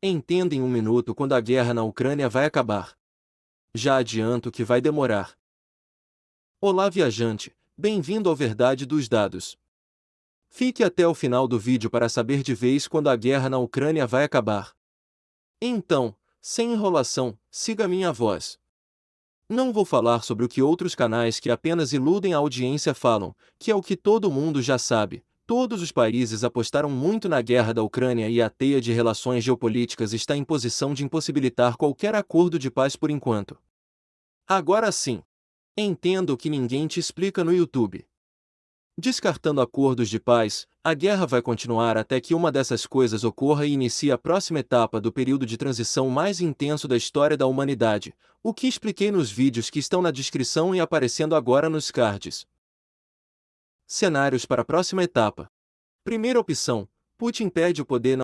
Entenda em um minuto quando a guerra na Ucrânia vai acabar. Já adianto que vai demorar. Olá viajante, bem-vindo ao Verdade dos Dados. Fique até o final do vídeo para saber de vez quando a guerra na Ucrânia vai acabar. Então, sem enrolação, siga minha voz. Não vou falar sobre o que outros canais que apenas iludem a audiência falam, que é o que todo mundo já sabe, Todos os países apostaram muito na guerra da Ucrânia e a teia de relações geopolíticas está em posição de impossibilitar qualquer acordo de paz por enquanto. Agora sim. Entendo o que ninguém te explica no YouTube. Descartando acordos de paz, a guerra vai continuar até que uma dessas coisas ocorra e inicie a próxima etapa do período de transição mais intenso da história da humanidade, o que expliquei nos vídeos que estão na descrição e aparecendo agora nos cards. Cenários para a próxima etapa. Primeira opção: Putin perde o poder